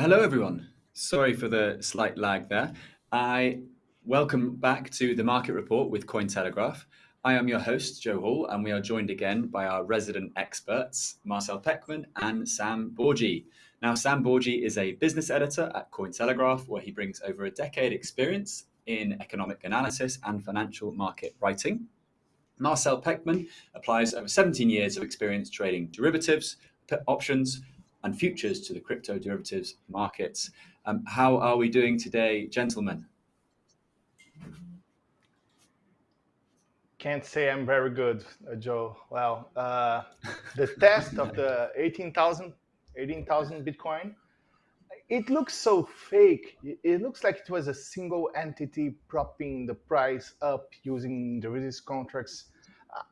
Hello, everyone. Sorry for the slight lag there. I welcome back to the market report with Cointelegraph. I am your host, Joe Hall, and we are joined again by our resident experts, Marcel Pechman and Sam Bourgi. Now, Sam Bourgi is a business editor at Cointelegraph, where he brings over a decade experience in economic analysis and financial market writing. Marcel Pechman applies over 17 years of experience trading derivatives, options, and futures to the crypto derivatives markets. Um, how are we doing today, gentlemen? Can't say I'm very good, uh, Joe. Well, uh, the test of the 18,000 18, Bitcoin, it looks so fake. It looks like it was a single entity propping the price up using derivatives contracts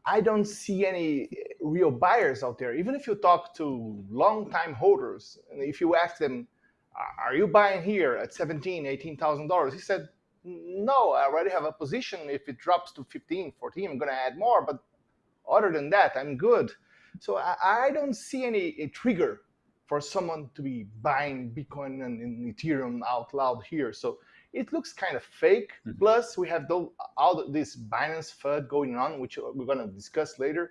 I don't see any uh, real buyers out there. Even if you talk to long-time holders, and if you ask them, "Are you buying here at seventeen, eighteen thousand dollars?" He said, "No, I already have a position. If it drops to 15, 14, I'm going to add more. But other than that, I'm good." So I, I don't see any trigger for someone to be buying Bitcoin and, and Ethereum out loud here. So it looks kind of fake. Mm -hmm. Plus, we have all this Binance FUD going on, which we're going to discuss later.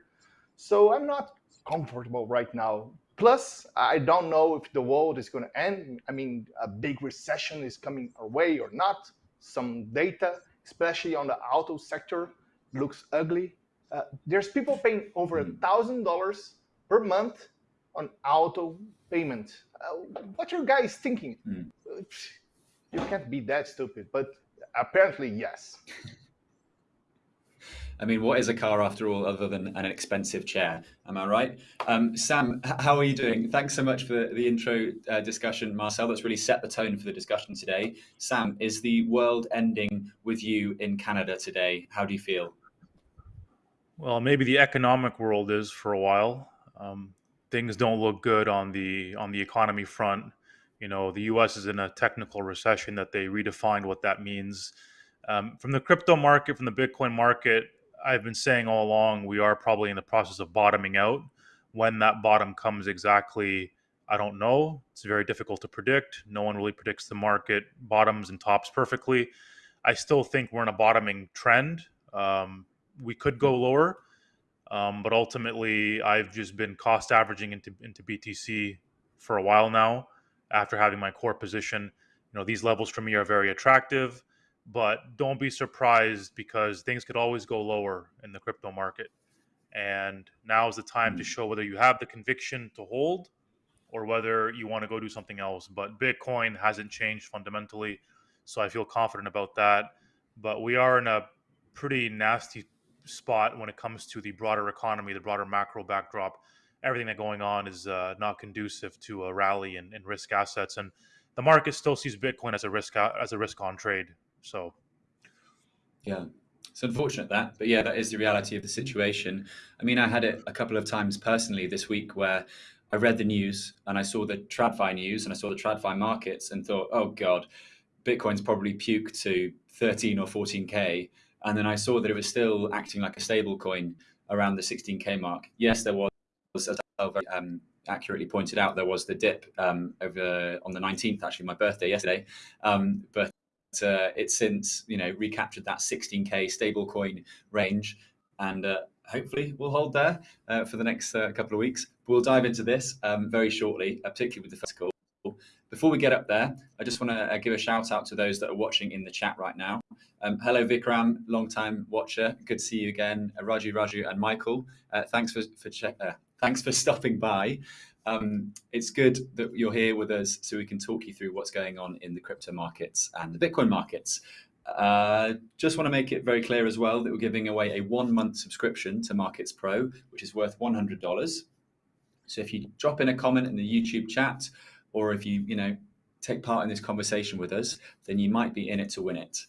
So I'm not comfortable right now. Plus, I don't know if the world is going to end. I mean, a big recession is coming our way or not. Some data, especially on the auto sector, looks ugly. Uh, there's people paying over a mm. thousand dollars per month on auto payment. Uh, what are you guys thinking? Mm you can't be that stupid. But apparently, yes. I mean, what is a car after all, other than an expensive chair? Am I right? Um, Sam, how are you doing? Thanks so much for the, the intro uh, discussion, Marcel. That's really set the tone for the discussion today. Sam, is the world ending with you in Canada today? How do you feel? Well, maybe the economic world is for a while. Um, things don't look good on the on the economy front. You know, the U.S. is in a technical recession that they redefined what that means. Um, from the crypto market, from the Bitcoin market, I've been saying all along we are probably in the process of bottoming out. When that bottom comes exactly, I don't know. It's very difficult to predict. No one really predicts the market bottoms and tops perfectly. I still think we're in a bottoming trend. Um, we could go lower, um, but ultimately, I've just been cost averaging into into BTC for a while now after having my core position. You know, these levels for me are very attractive, but don't be surprised because things could always go lower in the crypto market. And now is the time to mm. show whether you have the conviction to hold or whether you want to go do something else. But Bitcoin hasn't changed fundamentally, so I feel confident about that. But we are in a pretty nasty spot when it comes to the broader economy, the broader macro backdrop everything that going on is uh, not conducive to a rally in, in, risk assets, and the market still sees Bitcoin as a risk as a risk on trade. So, yeah, it's unfortunate that, but yeah, that is the reality of the situation. I mean, I had it a couple of times personally this week where I read the news and I saw the TradFi news and I saw the TradFi markets and thought, oh god, Bitcoin's probably puked to 13 or 14k, and then I saw that it was still acting like a stable coin around the 16k mark. Yes, there was as very um, accurately pointed out, there was the dip um, over on the 19th, actually my birthday yesterday. Um, but uh, it's since you know recaptured that 16k stablecoin range, and uh, hopefully we'll hold there uh, for the next uh, couple of weeks. We'll dive into this um, very shortly, uh, particularly with the first call. Before we get up there, I just want to uh, give a shout out to those that are watching in the chat right now. Um, hello, Vikram, long time watcher. Good to see you again. Raju, Raju, and Michael. thanks for for check, thanks for stopping by. Um, it's good that you're here with us so we can talk you through what's going on in the crypto markets and the Bitcoin markets. Uh, just want to make it very clear as well that we're giving away a one month subscription to Markets Pro, which is worth $100. So if you drop in a comment in the YouTube chat, or if you, you know, take part in this conversation with us, then you might be in it to win it.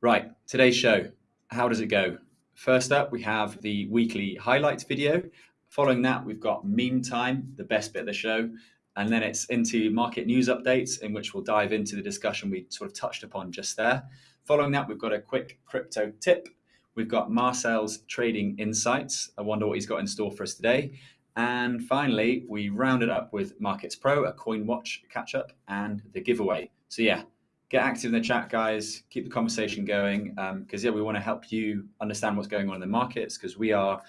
Right, today's show, how does it go? First up, we have the weekly highlights video, Following that, we've got meme time, the best bit of the show. And then it's into market news updates, in which we'll dive into the discussion we sort of touched upon just there. Following that, we've got a quick crypto tip. We've got Marcel's trading insights. I wonder what he's got in store for us today. And finally, we rounded up with Markets Pro, a Coin Watch catch up, and the giveaway. So, yeah, get active in the chat, guys. Keep the conversation going because, um, yeah, we want to help you understand what's going on in the markets because we are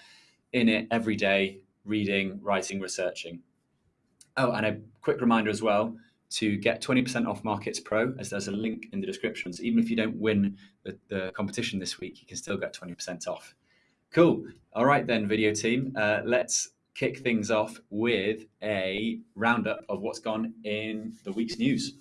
in it every day, reading, writing, researching. Oh, and a quick reminder as well to get 20% off Markets Pro, as there's a link in the descriptions. Even if you don't win the, the competition this week, you can still get 20% off. Cool. All right, then, video team, uh, let's kick things off with a roundup of what's gone in the week's news.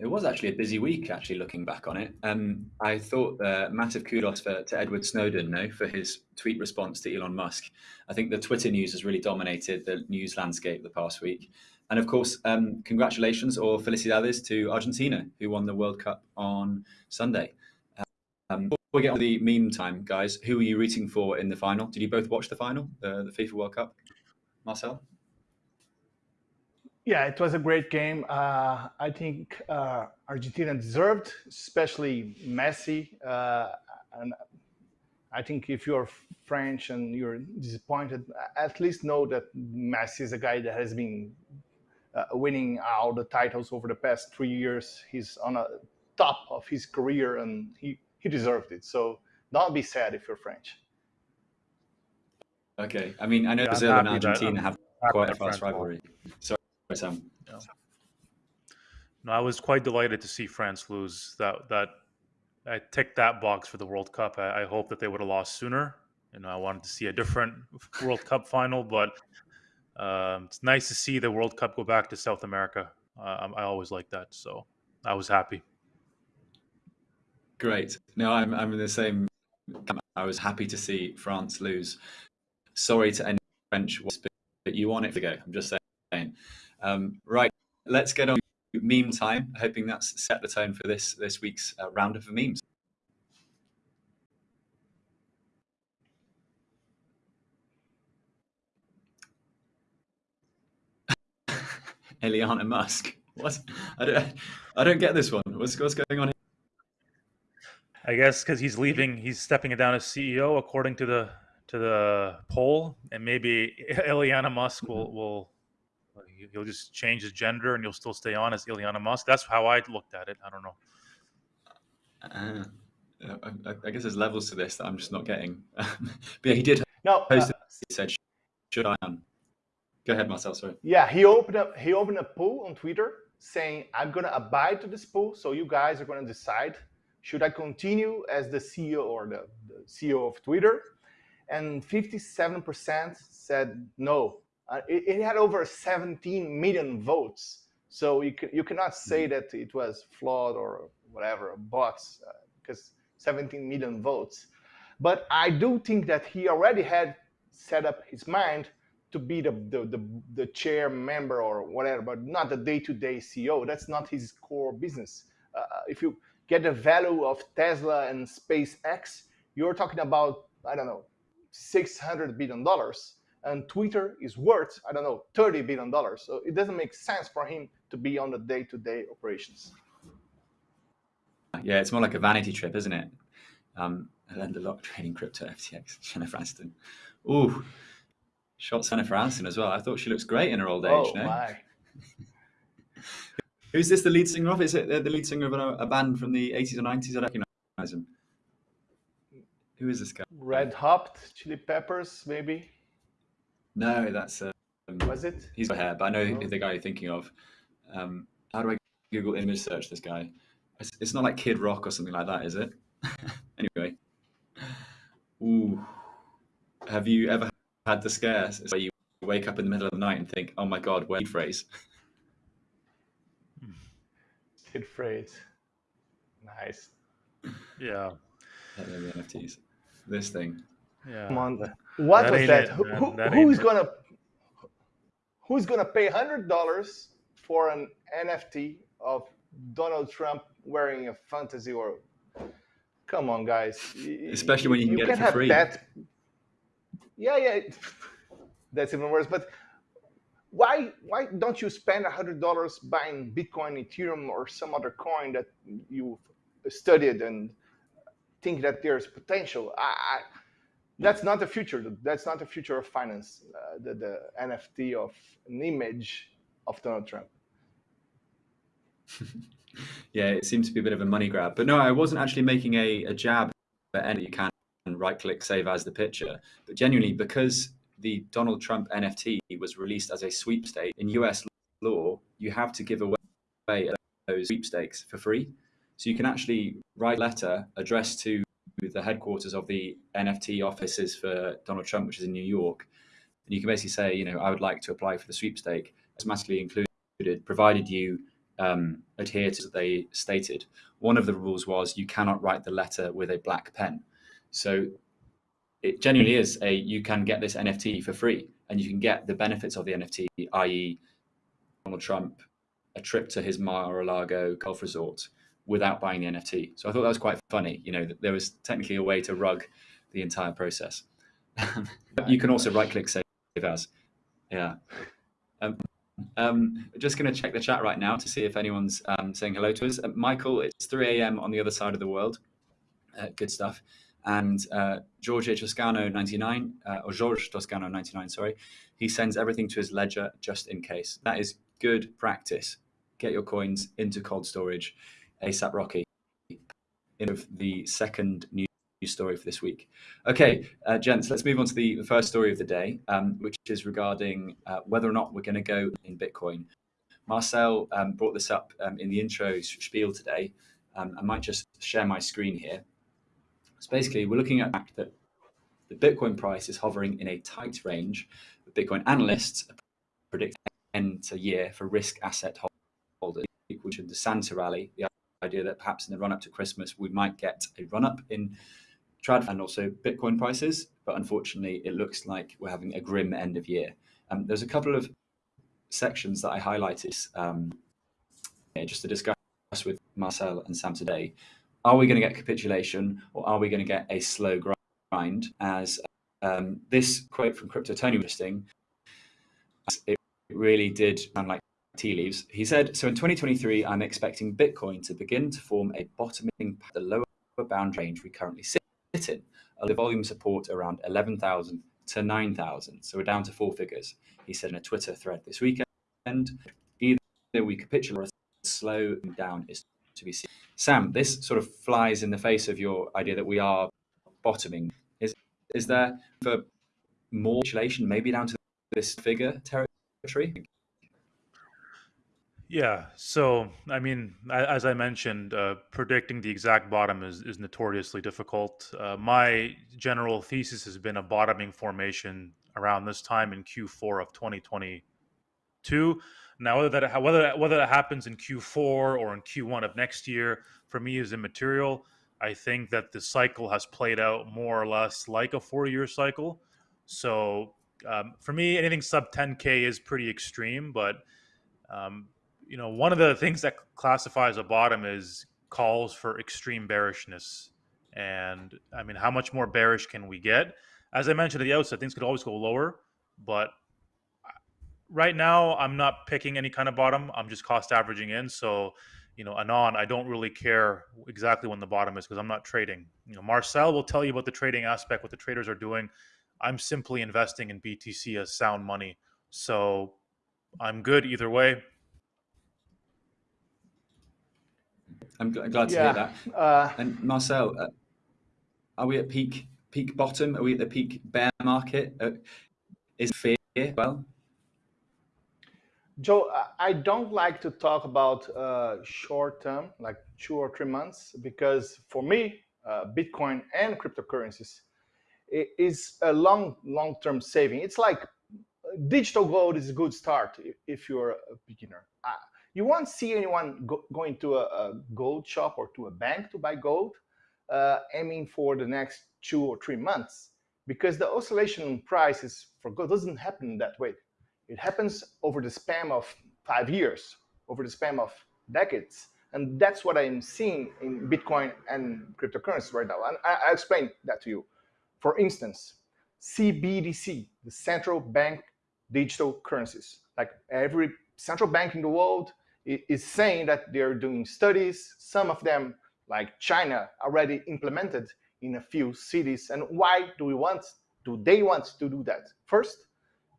It was actually a busy week. Actually, looking back on it, um, I thought uh, massive kudos for, to Edward Snowden, no, for his tweet response to Elon Musk. I think the Twitter news has really dominated the news landscape the past week, and of course, um, congratulations or felicidades to Argentina, who won the World Cup on Sunday. Um, before we get on the meme time, guys, who are you rooting for in the final? Did you both watch the final, the, the FIFA World Cup, Marcel? Yeah, it was a great game. Uh, I think uh, Argentina deserved, especially Messi. Uh, and I think if you're French and you're disappointed, at least know that Messi is a guy that has been uh, winning all the titles over the past three years. He's on a top of his career, and he he deserved it. So don't be sad if you're French. Okay, I mean I know yeah, Brazil and Argentina have quite a fast rivalry. So Sam. Yeah. No, I was quite delighted to see France lose. That that I ticked that box for the World Cup. I, I hope that they would have lost sooner. You know, I wanted to see a different World Cup final, but um, it's nice to see the World Cup go back to South America. Uh, I always like that, so I was happy. Great. No, I'm I'm in the same. Camp. I was happy to see France lose. Sorry to any French, but you want it to go. I'm just saying. Um, right, let's get on meme time, hoping that's set the tone for this, this week's uh, roundup of memes. Eliana Musk. What? I don't. I don't get this one. What's what's going on here? I guess because he's leaving, he's stepping down as CEO, according to the to the poll, and maybe Eliana Musk will will he'll just change his gender and you'll still stay on as Ilyana Musk. That's how I looked at it. I don't know. Uh, I, I, guess there's levels to this that I'm just not getting. but yeah, he did. No, uh, he said, "Should I?" On? Go ahead, Marcel. Sorry. Yeah, he opened up. He opened a poll on Twitter saying, "I'm going to abide to this poll, so you guys are going to decide should I continue as the CEO or the, the CEO of Twitter." And 57% said no, uh, it, it, had over 17 million votes. So you, can, you cannot say mm-hmm. that it was flawed or whatever, bots, uh, because 17 million votes. But I do think that he already had set up his mind to be the, the, the, the chair member or whatever, but not the day-to-day -day CEO. That's not his core business. Uh, if you get the value of Tesla and SpaceX, you're talking about I don't know, six hundred billion dollars, and Twitter is worth I don't know, thirty billion dollars. So it doesn't make sense for him to be on the day-to-day operations. Yeah, it's more like a vanity trip, isn't it? Um, I learned a lot trading crypto FTX. Jennifer Aniston. Ooh, shot Jennifer Aniston as well. I thought she looks great in her old age. Oh no? my! Who's this the lead singer of? Is it the lead singer of a, a band from the 80s or 90s? I don't recognize him. Who is this guy? Red Hot Chili Peppers, maybe. No, that's uh, Was it? he's got hair, but I know Oh. the guy you're thinking of. Um, how do I Google image search this guy? It's, it's not like Kid Rock or something like that, is it? anyway, ooh, have you ever had the scares where you wake up in the middle of the night and think, "Oh my God, where phrase?" Kid phrase. Nice. Yeah, the NFTs. This thing. Yeah. Come on. What That was that? it, Who, who, That who ain't is it. gonna who's gonna pay hundred dollars for an NFT of Donald Trump wearing a fantasy world? Come on, guys. Y- y- Especially when you can get it can't for have free. That. Yeah, yeah. That's even worse. But why why don't you spend hundred dollars buying Bitcoin, Ethereum, or some other coin that you've studied and think that there's potential? I, I, that's not the future. That's not the future of finance. Uh, the, the NFT of an image of Donald Trump. yeah, it seems to be a bit of a money grab. But no, I wasn't actually making a, a jab at any. You can right click save as the picture. But genuinely, because the Donald Trump NFT was released as a sweepstake in US law, you have to give away those sweepstakes for free. So you can actually write a letter addressed to the headquarters of the NFT offices for Donald Trump, which is in New York. And you can basically say, you know, I would like to apply for the sweepstake. Automatically included, provided you um, adhere to what they stated. One of the rules was you cannot write the letter with a black pen. So it genuinely is a you can get this NFT for free and you can get the benefits of the NFT, i.e., Donald Trump, a trip to his Mar-a-Lago golf resort without buying the NFT. So I thought that was quite funny. You know, there was technically a way to rug the entire process. you can also right-click save as. Yeah. Um, um, just going to check the chat right now to see if anyone's um, saying hello to us. Uh, Michael, it's 3 a.m. on the other side of the world. Uh, good stuff. And uh, George Toscano 99, uh, or George Toscano 99, sorry, he sends everything to his ledger just in case. That is good practice. Get your coins into cold storage. ASAP Rocky. In of the second news story for this week. Okay, uh, gents, let's move on to the, the first story of the day, um, which is regarding uh, whether or not we're going to go in Bitcoin. Marcel um, brought this up um, in the intro spiel today. Um, I might just share my screen here. So basically, we're looking at the fact that the Bitcoin price is hovering in a tight range. Bitcoin analysts predict end to year for risk asset holders, which is the Santa rally, the idea that perhaps in the run up to Christmas we might get a run up in trad and also Bitcoin prices, but unfortunately it looks like we're having a grim end of year. Um, there's a couple of sections that I highlighted um, just to discuss with Marcel and Sam today. Are we going to get capitulation or are we going to get a slow grind? As um, this quote from Crypto Tony listing, it really did sound like tea leaves. He said, so in 2023, I'm expecting Bitcoin to begin to form a bottoming the lower bound range we currently sit in. The volume support around 11,000 to 9,000. So we're down to four figures. He said in a Twitter thread this weekend, either we capitulate or slow down is to be seen. Sam, this sort of flies in the face of your idea that we are bottoming. Is is there for more capitulation, maybe down to this figure territory? Yeah. So, I mean, as I mentioned, uh, predicting the exact bottom is, is notoriously difficult. Uh, my general thesis has been a bottoming formation around this time in Q4 of 2022. Now, whether that whether that, whether that happens in Q4 or in Q1 of next year, for me is immaterial. I think that the cycle has played out more or less like a four-year cycle. So, um, for me, anything sub 10k is pretty extreme, but um, you know, one of the things that classifies a bottom is calls for extreme bearishness And I mean, how much more bearish can we get? As I mentioned at the outset, things could always go lower, but right now I'm not picking any kind of bottom. I'm just cost averaging in. So, you know, anon, I don't really care exactly when the bottom is because I'm not trading. You know, Marcel will tell you about the trading aspect, what the traders are doing. I'm simply investing in BTC as sound money. So I'm good either way. I'm glad to Yeah, hear that. uh, And Marcel, uh, are we at peak peak bottom? Are we at the peak bear market? Uh, is fear well? Joe, I- I don't like to talk about uh, short term, like two or three months, because for me, uh, Bitcoin and cryptocurrencies is a long, long term saving. It's like digital gold is a good start if you're a beginner. You won't see anyone go, going to a, a gold shop or to a bank to buy gold, uh, aiming for the next two or three months, because the oscillation in prices for gold doesn't happen that way. It happens over the span of five years, over the span of decades. And that's what I'm seeing in Bitcoin and cryptocurrencies right now. And I, explained that to you. For instance, CBDC, the central bank digital currencies. Like every central bank in the world is saying that they're doing studies. Some of them, like China, already implemented in a few cities. And why do we want? Do they want to do that? First,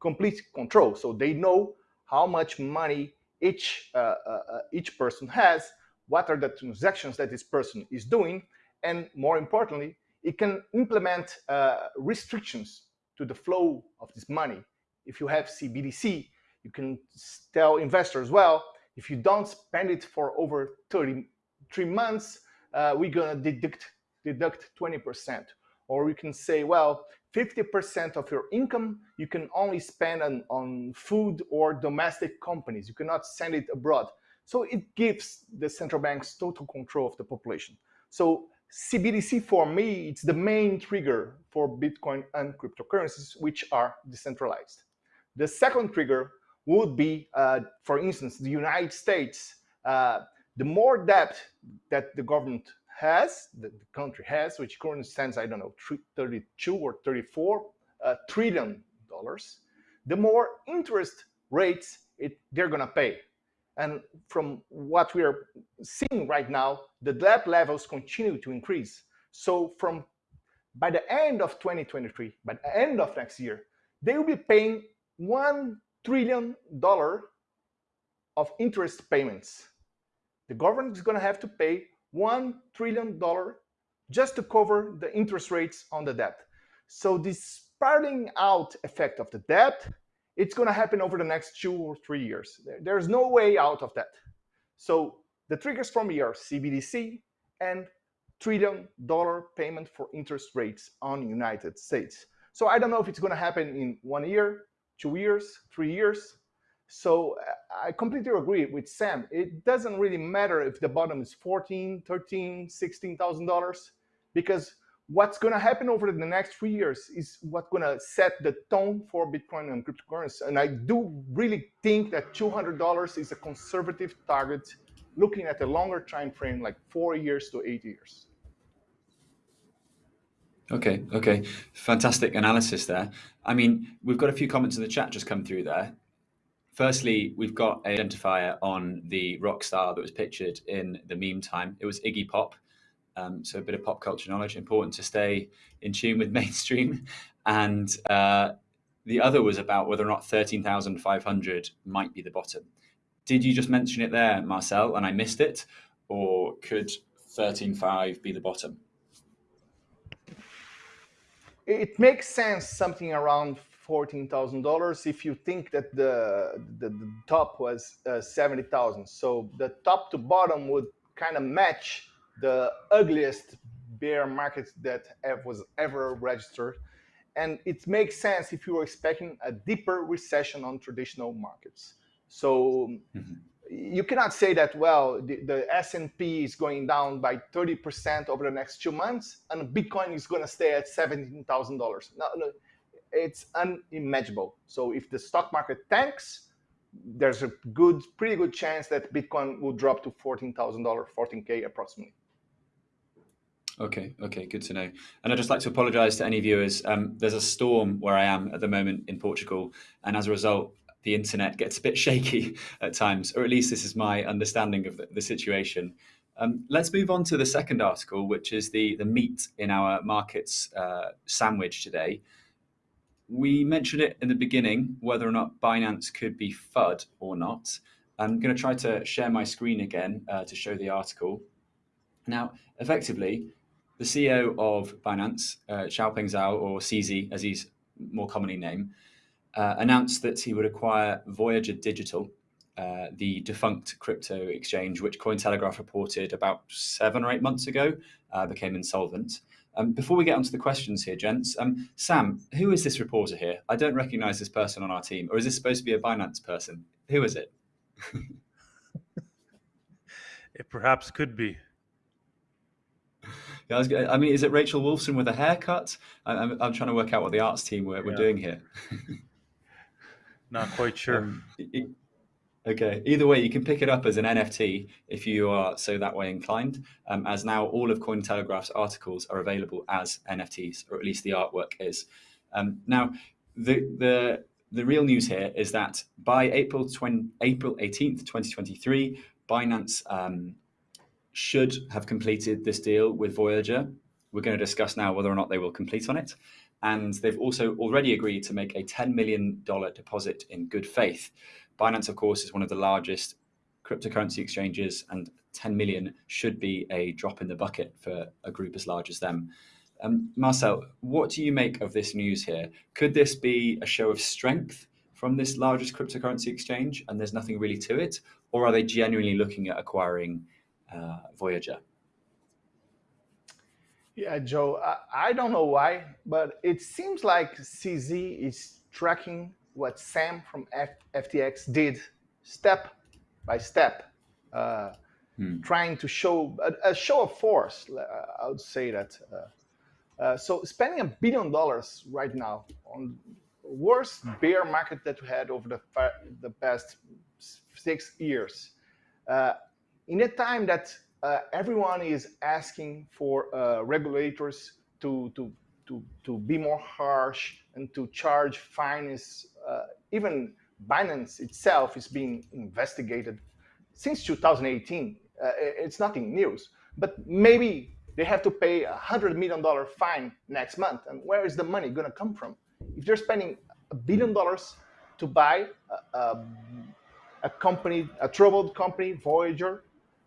complete control. So they know how much money each uh, uh, uh, each person has, what are the transactions that this person is doing, and more importantly, it can implement uh, restrictions to the flow of this money. If you have CBDC, you can tell investors, well, if you don't spend it for over 33 months, uh, we're gonna deduct deduct 20%. Or we can say, well, 50% of your income you can only spend on, on food or domestic companies. You cannot send it abroad. So it gives the central banks total control of the population. So CBDC for me, it's the main trigger for Bitcoin and cryptocurrencies, which are decentralized. The second trigger would be, uh, for instance, the United States. Uh, the more debt that the government has, the country has, which currently stands, I don't know, 32 or 34 uh, trillion dollars, the more interest rates it, they're gonna pay. And from what we are seeing right now, the debt levels continue to increase. So from by the end of 2023, by the end of next year, they will be paying one trillion dollar of interest payments. The government is going to have to pay one trillion dollar just to cover the interest rates on the debt. So this spiraling out effect of the debt, it's going to happen over the next two or three years. There's no way out of that. So the triggers from here are CBDC and trillion dollar payment for interest rates on United States. So I don't know if it's going to happen in one year, two years, three years. So I completely agree with Sam. It doesn't really matter if the bottom is 14, 13, 16,000 dollars because what's going to happen over the next three years is what's going to set the tone for Bitcoin and cryptocurrency. And I do really think that $200 is a conservative target looking at a longer time frame, like four years to eight years. Okay, okay. Fantastic analysis there. I mean, we've got a few comments in the chat just come through there. Firstly, we've got an identifier on the rock star that was pictured in the meme time. It was Iggy Pop. Um, so a bit of pop culture knowledge, important to stay in tune with mainstream. And uh, the other was about whether or not 13,500 might be the bottom. Did you just mention it there, Marcel, and I missed it? Or could 13.5 be the bottom? It makes sense something around fourteen thousand dollars if you think that the the, the top was uh, seventy thousand. So the top to bottom would kind of match the ugliest bear market that was ever registered, and it makes sense if you were expecting a deeper recession on traditional markets. So. Mm-hmm you cannot say that well the, the, s&p is going down by 30% over the next two months and bitcoin is going to stay at $17000 no, no it's unimaginable so if the stock market tanks there's a good pretty good chance that bitcoin will drop to $14000 14k approximately Okay, okay, good to know. And I'd just like to apologise to any viewers. Um, there's a storm where I am at the moment in Portugal, and as a result, the internet gets a bit shaky at times, or at least this is my understanding of the, the situation. Um, let's move on to the second article, which is the, the meat in our markets uh, sandwich today. We mentioned it in the beginning, whether or not Binance could be FUD or not. I'm going to try to share my screen again uh, to show the article. Now, effectively, the CEO of Binance, uh, Changpeng Zhao, or CZ as he's more commonly named, uh, announced that he would acquire Voyager Digital, uh, the defunct crypto exchange, which Cointelegraph reported about seven or eight months ago, uh, became insolvent. Um, before we get onto the questions here, gents, um, Sam, who is this reporter here? I don't recognize this person on our team, or is this supposed to be a Binance person? Who is it? it perhaps could be. Yeah, I, was, I, mean, is it Rachel Wolfson with a haircut? I'm, I'm trying to work out what the arts team were, were doing here. Not quite sure. Um, okay. Either way, you can pick it up as an NFT if you are so that way inclined. Um, as now all of Cointelegraph's articles are available as NFTs, or at least the artwork is. Um, now, the the the real news here is that by April 20, April 18th, 2023, Binance um, should have completed this deal with Voyager. We're going to discuss now whether or not they will complete on it. And they've also already agreed to make a $10 million deposit in good faith. Binance, of course, is one of the largest cryptocurrency exchanges, and 10 million should be a drop in the bucket for a group as large as them. Um, Marcel, what do you make of this news here? Could this be a show of strength from this largest cryptocurrency exchange and there's nothing really to it? Or are they genuinely looking at acquiring uh, Voyager? Yeah, Joe, I, I, don't know why, but it seems like CZ is tracking what Sam from F FTX did step by step, uh, hmm. trying to show a, a, show of force. I would say that. Uh, uh, so spending a billion dollars right now on worst hmm. bear market that we had over the, the past six years. Uh, in a time that uh, everyone is asking for uh, regulators to, to, to, to be more harsh and to charge fines, uh, even Binance itself is being investigated since 2018. Uh, it's nothing news, but maybe they have to pay a $100 million fine next month. And where is the money going to come from? If they're spending a billion dollars to buy a, a, a company, a troubled company, Voyager,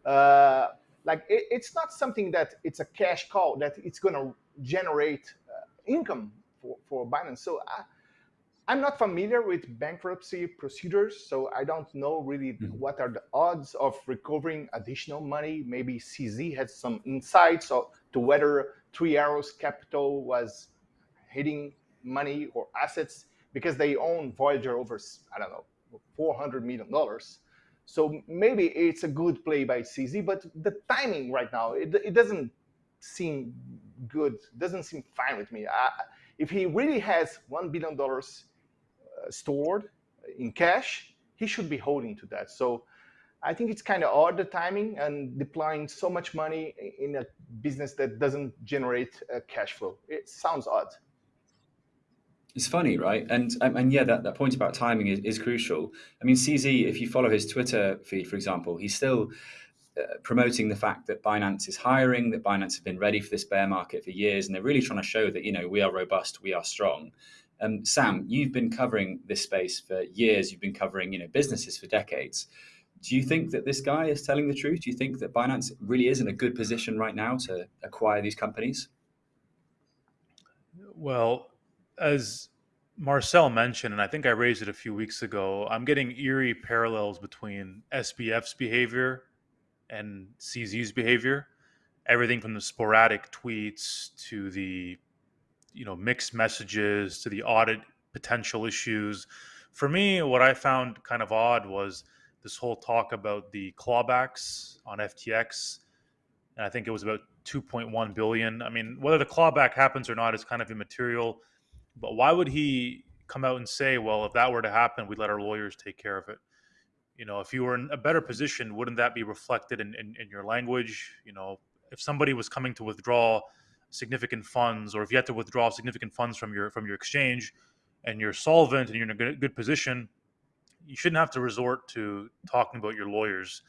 uh, like it, it's not something that it's a cash cow that it's going to generate uh, income for, for Binance. So I, I'm not familiar with bankruptcy procedures, so I don't know really mm -hmm. what are the odds of recovering additional money. Maybe CZ has some insights to whether Three Arrows Capital was hitting money or assets because they own Voyager over, I don't know, $400 million. So maybe it's a good play by CZ, but the timing right now, it, it doesn't seem good, doesn't seem fine with me. I, if he really has $1 billion uh, stored in cash, he should be holding to that. So I think it's kind of odd, the timing, and deploying so much money in a business that doesn't generate cash flow. It sounds odd. It's funny, right? And um, and yeah, that, that point about timing is, is crucial. I mean, CZ, if you follow his Twitter feed, for example, he's still uh, promoting the fact that Binance is hiring, that Binance have been ready for this bear market for years, and they're really trying to show that you know we are robust, we are strong. Um, Sam, you've been covering this space for years. You've been covering you know businesses for decades. Do you think that this guy is telling the truth? Do you think that Binance really is in a good position right now to acquire these companies? Well, as Marcel mentioned, and I think I raised it a few weeks ago, I'm getting eerie parallels between SBF's behavior and CZ's behavior. Everything from the sporadic tweets to the you know mixed messages to the audit potential issues. For me, what I found kind of odd was this whole talk about the clawbacks on FTX. And I think it was about 2.1 billion. I mean, whether the clawback happens or not is kind of immaterial but why would he come out and say, well, if that were to happen, we'd let our lawyers take care of it? You know, if you were in a better position, wouldn't that be reflected in, in, in your language? You know, if somebody was coming to withdraw significant funds, or if you had to withdraw significant funds from your from your exchange, and you're solvent and you're in a good, good position, you shouldn't have to resort to talking about your lawyers.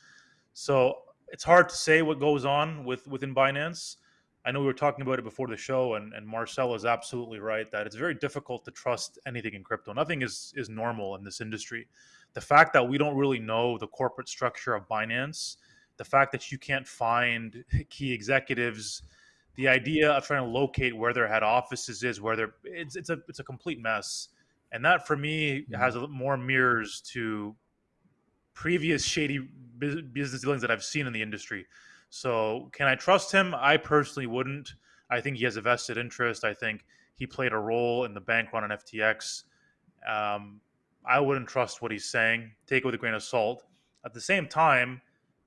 So it's hard to say what goes on with within Binance. I know we were talking about it before the show, and, and Marcel is absolutely right that it's very difficult to trust anything in crypto. Nothing is is normal in this industry. The fact that we don't really know the corporate structure of Binance, the fact that you can't find key executives, the idea of trying to locate where their head offices is, where they're it's it's a it's a complete mess. And that for me mm-hmm. has more mirrors to previous shady business dealings that I've seen in the industry. So, can I trust him? I personally wouldn't. I think he has a vested interest. I think he played a role in the bank run on FTX. Um, I wouldn't trust what he's saying. Take it with a grain of salt. At the same time,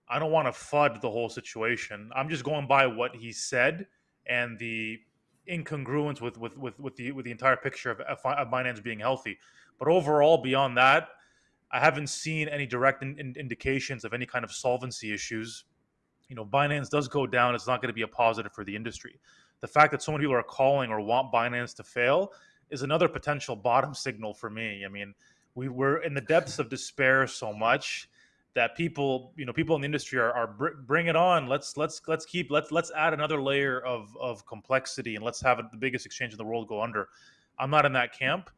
I don't want to fud the whole situation. I'm just going by what he said and the incongruence with with with, with the with the entire picture of, of Binance being healthy. But overall, beyond that, I haven't seen any direct in, in indications of any kind of solvency issues you know, Binance does go down, it's not going to be a positive for the industry. The fact that so many people are calling or want Binance to fail is another potential bottom signal for me. I mean, we were in the depths of despair so much that people, you know, people in the industry are, are bring it on. Let's let's let's keep let's let's add another layer of of complexity and let's have the biggest exchange in the world go under. I'm not in that camp.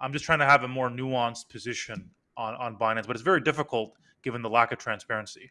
I'm just trying to have a more nuanced position on on Binance, but it's very difficult given the lack of transparency.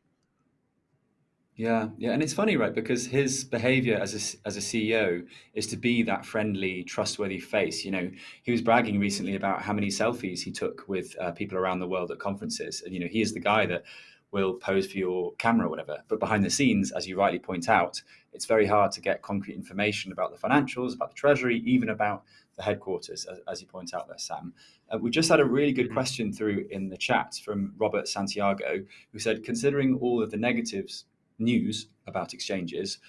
Yeah, yeah, and it's funny, right? Because his behavior as a, as a CEO is to be that friendly, trustworthy face. You know, he was bragging recently about how many selfies he took with uh, people around the world at conferences, and you know, he is the guy that will pose for your camera or whatever. But behind the scenes, as you rightly point out, it's very hard to get concrete information about the financials, about the treasury, even about the headquarters, as, as you point out there, Sam. Uh, we just had a really good mm-hmm. question through in the chat from Robert Santiago, who said, considering all of the negatives news about exchanges,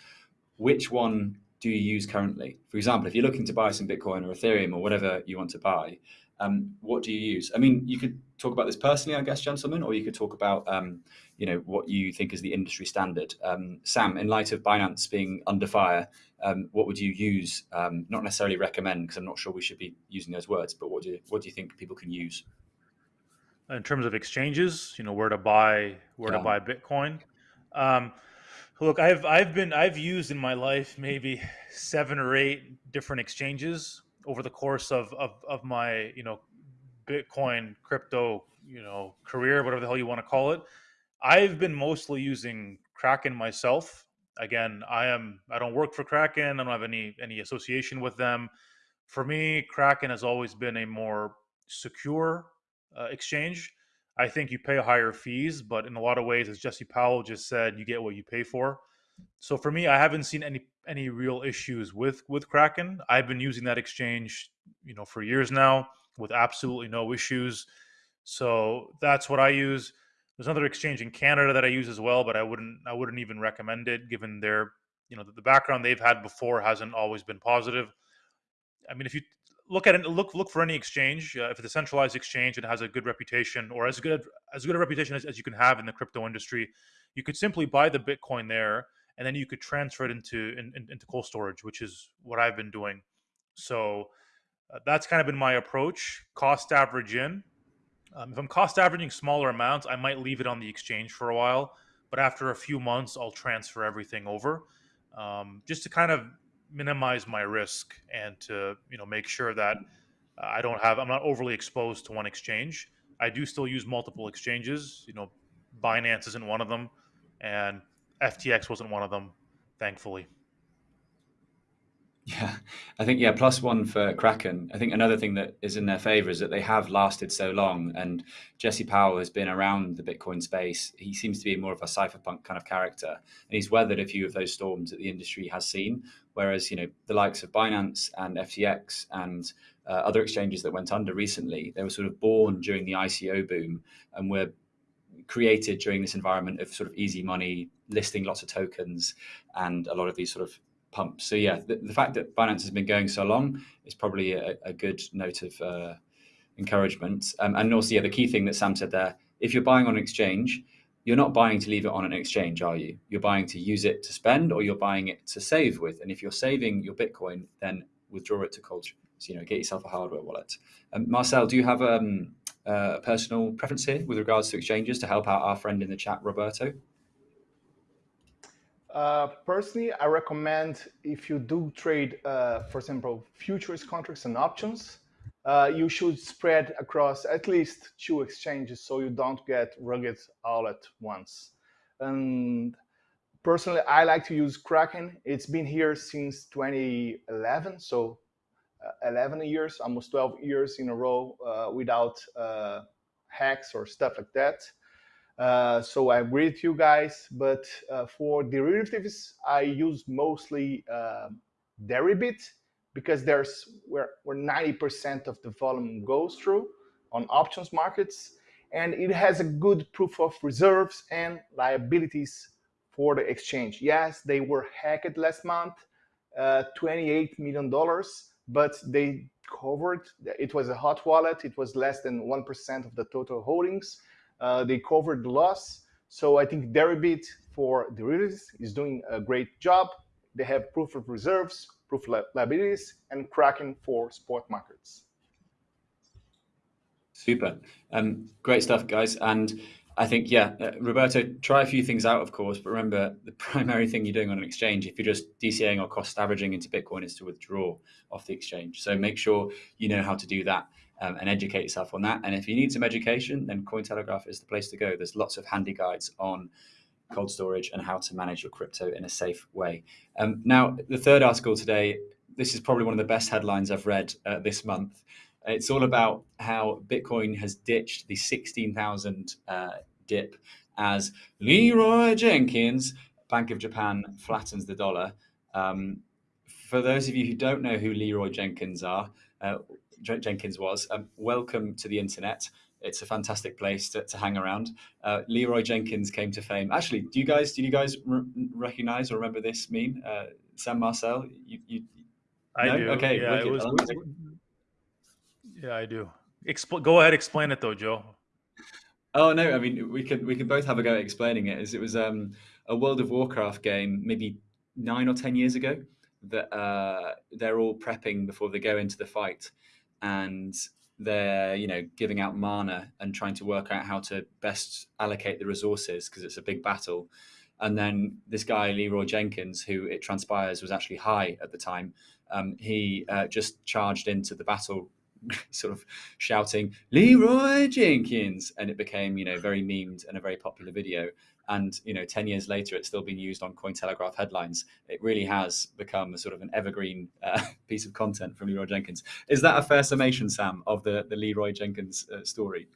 which one do you use currently? For example, if you're looking to buy some Bitcoin or Ethereum or whatever you want to buy, um, what do you use? I mean, you could talk about this personally, I guess, gentlemen, or you could talk about, um, you know, what you think is the industry standard. Um, Sam, in light of Binance being under fire, um, what would you use? Um, not necessarily recommend, because I'm not sure we should be using those words, but what do you, what do you think people can use? In terms of exchanges, you know, where to buy where yeah. to buy Bitcoin. Um, look, I've I've been I've used in my life maybe seven or eight different exchanges over the course of of, of my you know Bitcoin crypto you know career, whatever the hell you want to call it. I've been mostly using Kraken myself. Again, I am I don't work for Kraken. I don't have any any association with them. For me, Kraken has always been a more secure uh, exchange. I think you pay higher fees, but in a lot of ways, as Jesse Powell just said, you get what you pay for. So for me, I haven't seen any any real issues with with Kraken. I've been using that exchange, you know, for years now with absolutely no issues. So that's what I use. There's another exchange in Canada that I use as well, but I wouldn't I wouldn't even recommend it given their you know the background they've had before hasn't always been positive. I mean, if you look at it look look for any exchange uh, if it's a centralized exchange and has a good reputation or as good as good a reputation as, as, you can have in the crypto industry you could simply buy the bitcoin there and then you could transfer it into in, in, into cold storage which is what i've been doing. So uh, that's kind of been my approach. Cost average in. Um, if i'm cost averaging smaller amounts i might leave it on the exchange for a while but after a few months i'll transfer everything over um, just to kind of minimize my risk and to you know make sure that uh, I don't have I'm not overly exposed to one exchange. I do still use multiple exchanges. You know, Binance isn't one of them, and FTX wasn't one of them, thankfully. Yeah, I think yeah, plus one for Kraken. I think another thing that is in their favor is that they have lasted so long, and Jesse Powell has been around the Bitcoin space. He seems to be more of a cypherpunk kind of character, and he's weathered a few of those storms that the industry has seen. Whereas you know the likes of Binance and FTX and uh, other exchanges that went under recently, they were sort of born during the ICO boom and were created during this environment of sort of easy money, listing lots of tokens, and a lot of these sort of pumps. So yeah, the, the, fact that Binance has been going so long is probably a, a good note of uh, encouragement. Um, and also, yeah, the key thing that Sam said there: if you're buying on exchange, you're not buying to leave it on an exchange, are you? You're buying to use it to spend, or you're buying it to save with. And if you're saving your Bitcoin, then withdraw it to cold. So, you know, get yourself a hardware wallet. Um, Marcel, do you have um, a personal preference here with regards to exchanges to help out our friend in the chat, Roberto? Uh, personally, I recommend if you do trade, uh, for example, futures contracts and options, uh, you should spread across at least two exchanges so you don't get rugged all at once. And personally, I like to use Kraken. It's been here since 2011, so uh, 11 years, almost 12 years in a row uh, without uh, hacks or stuff like that. Uh, so I agree with you guys, but uh, for derivatives, I use mostly uh, Deribit because there's where, where 90% of the volume goes through on options markets. And it has a good proof of reserves and liabilities for the exchange. Yes, they were hacked last month, uh, $28 million, but they covered, it was a hot wallet. It was less than 1% of the total holdings. Uh, they covered the loss. So I think Deribit for derivatives is doing a great job. They have proof of reserves, proof of liabilities, and Kraken for spot markets. Super. Um, great stuff, guys. And I think, yeah, uh, Roberto, try a few things out, of course, but remember the primary thing you're doing on an exchange, if you're just DCAing or cost averaging into Bitcoin, is to withdraw off the exchange. So make sure you know how to do that um, and educate yourself on that. And if you need some education, then Cointelegraph is the place to go. There's lots of handy guides on cold storage and how to manage your crypto in a safe way. Um, now, the third article today, this is probably one of the best headlines I've read uh, this month. It's all about how Bitcoin has ditched the 16,000 uh, dip as Leroy Jenkins, Bank of Japan, flattens the dollar. Um, for those of you who don't know who Leroy Jenkins are, uh, Jenkins was. Um, welcome to the internet. It's a fantastic place to, to hang around. Uh, Leroy Jenkins came to fame. Actually, do you guys do you guys recognize or remember this meme? Uh, Sam Marcel, you, you I no? do. Okay, yeah, it was, yeah, I do. Expl- go ahead, explain it though, Joe. Oh no, I mean we can we can both have a go at explaining it. As it was um, a World of Warcraft game, maybe nine or ten years ago, that uh, they're all prepping before they go into the fight, and they're you know giving out mana and trying to work out how to best allocate the resources because it's a big battle. And then this guy leroy jenkins who it transpires was actually high at the time um, he uh, just charged into the battle sort of shouting leroy jenkins! And it became you know very memed and a very popular video and you know 10 years later it's still being used on cointelegraph headlines. It really has become a sort of an evergreen uh, piece of content from leroy jenkins. Is that a fair summation sam of the the leroy jenkins uh, story?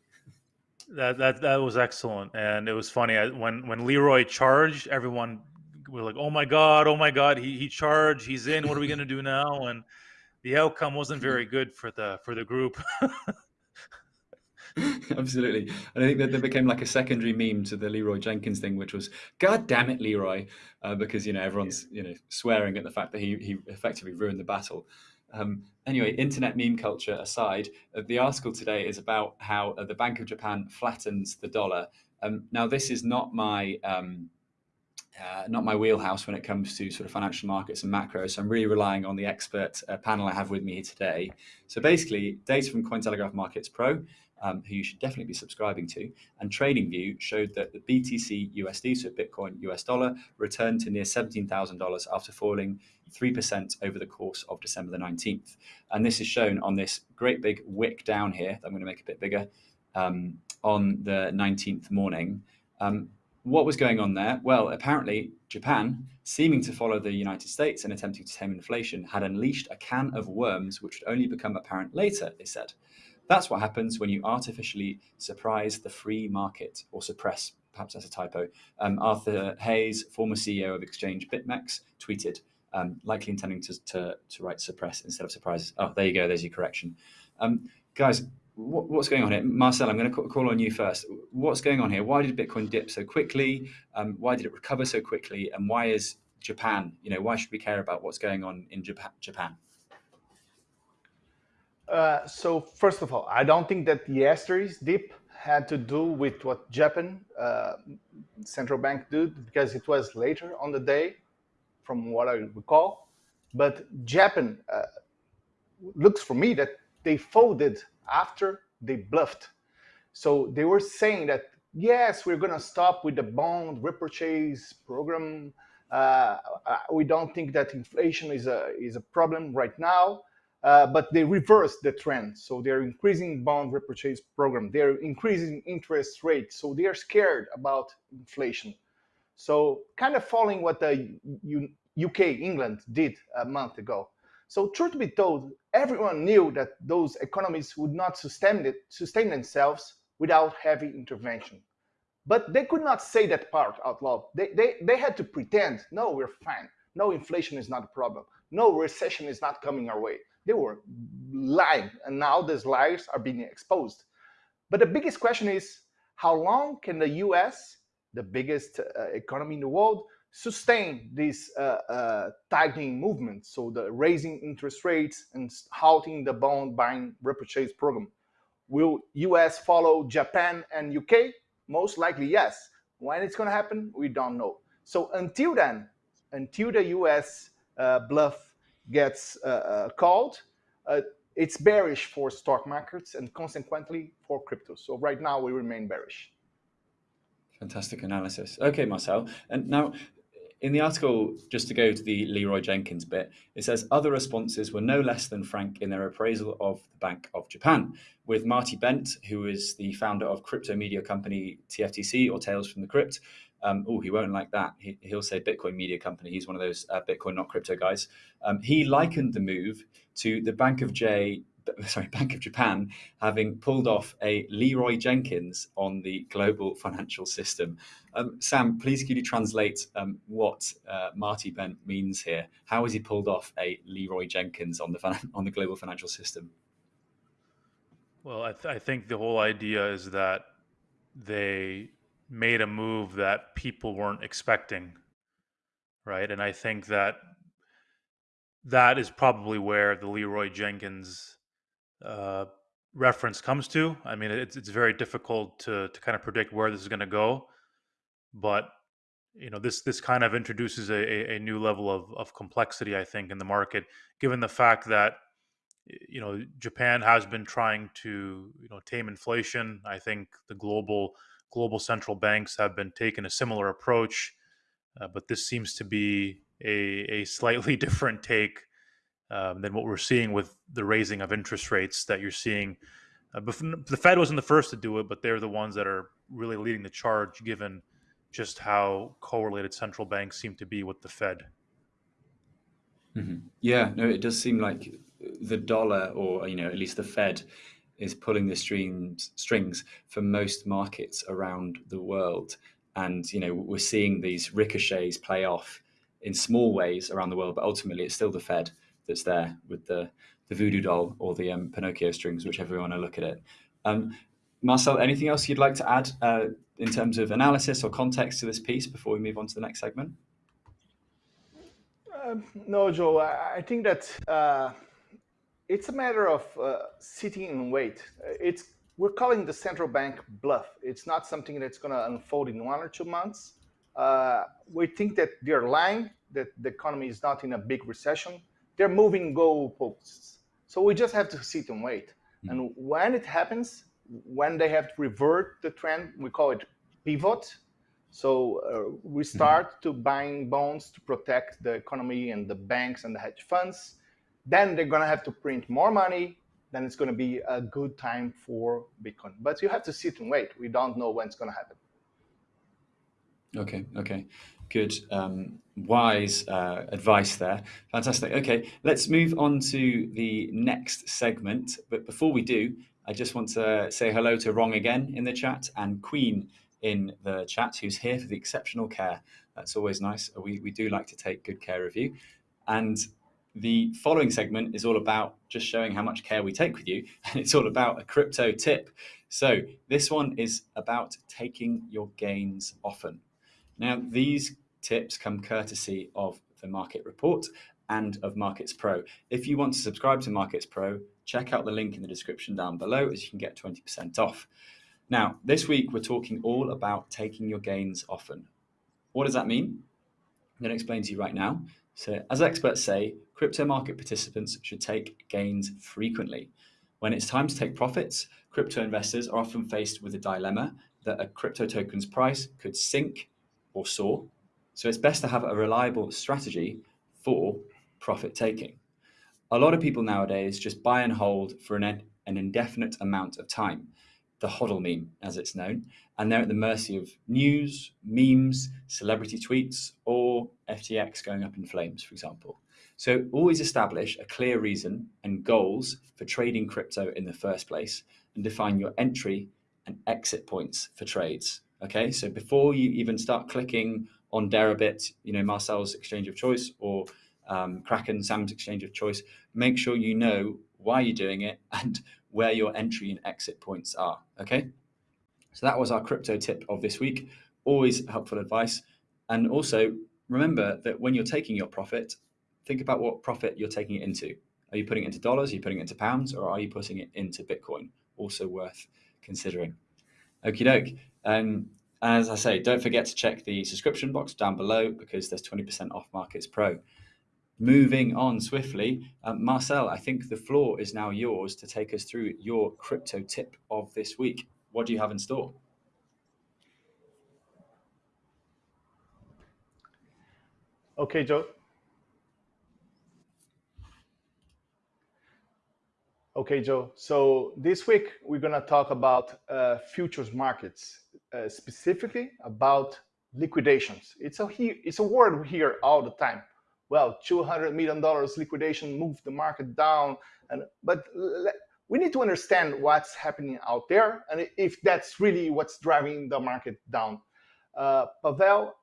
That, that that was excellent. And it was funny I, when when leroy charged everyone was like oh my god oh my god he, he charged he's in what are we going to do now? And the outcome wasn't very good for the for the group Absolutely. And I think that there became like a secondary meme to the Leroy Jenkins thing, which was, God damn it, Leroy, uh, because, you know, everyone's, you know, swearing at the fact that he, he effectively ruined the battle. Um, anyway, internet meme culture aside, uh, the article today is about how uh, the Bank of Japan flattens the dollar. Um, now, this is not my um, uh, not my wheelhouse when it comes to sort of financial markets and macro. So I'm really relying on the expert uh, panel I have with me here today. So basically, data from Cointelegraph Markets Pro um, who you should definitely be subscribing to. And TradingView showed that the BTC USD, so Bitcoin US dollar, returned to near $17,000 after falling 3% over the course of December the 19th. And this is shown on this great big wick down here that I'm going to make a bit bigger um, on the 19th morning. Um, what was going on there? Well, apparently Japan, seeming to follow the United States and attempting to tame inflation, had unleashed a can of worms which would only become apparent later, they said. That's what happens when you artificially surprise the free market or suppress, perhaps that's a typo. Um, Arthur Hayes, former CEO of Exchange BitMEX, tweeted, um, likely intending to, to, to, write suppress instead of surprise. Oh, there you go. There's your correction. Um, guys, what, what's going on here? Marcel, I'm going to call on you first. What's going on here? Why did Bitcoin dip so quickly? Um, why did it recover so quickly? And why is Japan, you know, why should we care about what's going on in Japan? Uh, so first of all, I don't think that yesterday's dip had to do with what Japan uh, central bank did because it was later on the day, from what I recall. But Japan uh, looks for me that they folded after they bluffed. So they were saying that yes, we're going to stop with the bond repurchase program. Uh, we don't think that inflation is a is a problem right now. Uh, but they reversed the trend. So they're increasing bond repurchase program. They're increasing interest rates. So they are scared about inflation. So kind of following what the UK, England did a month ago. So truth be told, everyone knew that those economies would not sustain, it, sustain themselves without heavy intervention. But they could not say that part out loud. They, they, they had to pretend, no, we're fine. No, inflation is not a problem. No, recession is not coming our way. They were lying, and now these lies are being exposed. But the biggest question is, how long can the US, the biggest uh, economy in the world, sustain this uh, uh, tightening movement? So the raising interest rates and halting the bond buying repurchase program. Will US follow Japan and UK? Most likely, yes. When it's going to happen, we don't know. So until then, until the US uh, bluff gets uh, uh, called, uh, it's bearish for stock markets and consequently for crypto. So right now we remain bearish. Fantastic analysis. Okay, Marcel. And now in the article, just to go to the Leroy Jenkins bit, it says other responses were no less than frank in their appraisal of the Bank of Japan, with Marty Bent, who is the founder of crypto media company TFTC or Tales from the Crypt, um, oh, he won't like that. He, will say Bitcoin media company. He's one of those uh, Bitcoin, not crypto guys. Um, he likened the move to the Bank of J, sorry, Bank of Japan having pulled off a Leroy Jenkins on the global financial system. Um, Sam, please could you translate um, what uh, Marty Bent means here? How has he pulled off a Leroy Jenkins on the on the global financial system? Well, I, th I think the whole idea is that they made a move that people weren't expecting, right? And I think that that is probably where the Leroy Jenkins uh, reference comes to. I mean, it's it's very difficult to to kind of predict where this is going to go, but you know this this kind of introduces a, a new level of of complexity, I think, in the market, given the fact that you know Japan has been trying to you know tame inflation. I think the global global central banks have been taking a similar approach, uh, but this seems to be a, a slightly different take um, than what we're seeing with the raising of interest rates that you're seeing. Uh, the Fed wasn't the first to do it, but they're the ones that are really leading the charge, given just how correlated central banks seem to be with the Fed. Mm-hmm. Yeah, no, it does seem like the dollar, or you know, at least the Fed, is pulling the streams, strings for most markets around the world. And you know we're seeing these ricochets play off in small ways around the world, but ultimately it's still the Fed that's there with the the voodoo doll or the um, Pinocchio strings, whichever you want to look at it. Um, Marcel, anything else you'd like to add uh, in terms of analysis or context to this piece before we move on to the next segment? Uh, no, Joe. I, think that uh, it's a matter of uh, sitting and wait. It's we're calling the central bank bluff. It's not something that's going to unfold in one or two months. Uh, we think that they're lying, that the economy is not in a big recession. They're moving goalposts. So we just have to sit and wait. Mm. And when it happens, when they have to revert the trend, we call it pivot. So uh, we hmm. start mm. to buying bonds to protect the economy and the banks and the hedge funds then they're going to have to print more money. Then it's going to be a good time for Bitcoin. But you have to sit and wait. We don't know when it's going to happen. Okay, okay, good, um, wise uh, advice there. Fantastic. Okay, let's move on to the next segment. But before we do, I just want to say hello to Wrong again in the chat and Queen in the chat, who's here for the exceptional care. That's always nice. We, we do like to take good care of you. And the following segment is all about just showing how much care we take with you, and it's all about a crypto tip. So this one is about taking your gains often. Now, these tips come courtesy of the Market Report and of Markets Pro. If you want to subscribe to Markets Pro, check out the link in the description down below as you can get 20% off. Now, this week we're talking all about taking your gains often. What does that mean? I'm going to explain to you right now. So, as experts say, crypto market participants should take gains frequently. When it's time to take profits, crypto investors are often faced with a dilemma that a crypto token's price could sink or soar. So, it's best to have a reliable strategy for profit taking. A lot of people nowadays just buy and hold for an, an indefinite amount of time the hodl meme, as it's known, and they're at the mercy of news, memes, celebrity tweets, or FTX going up in flames, for example. So always establish a clear reason and goals for trading crypto in the first place and define your entry and exit points for trades. Okay, so before you even start clicking on Deribit, you know, Marcel's exchange of choice or um, Kraken, Sam's exchange of choice, make sure you know why you're doing it and where your entry and exit points are. Okay. So that was our crypto tip of this week. Always helpful advice. And also remember that when you're taking your profit, think about what profit you're taking it into. Are you putting it into dollars? Are you putting it into pounds? Or are you putting it into Bitcoin? Also worth considering. Okie doke. Um, as I say, don't forget to check the subscription box down below because there's 20% off Markets Pro. Moving on swiftly, uh, Marcel, I think the floor is now yours to take us through your crypto tip of this week. What do you have in store? Okay, Joe. Okay, Joe. So this week we're going to talk about uh, futures markets, uh, specifically about liquidations. It's a it's a word we hear all the time well, $200 million liquidation moved the market down. And But we need to understand what's happening out there and if that's really what's driving the market down. Uh, Pavel,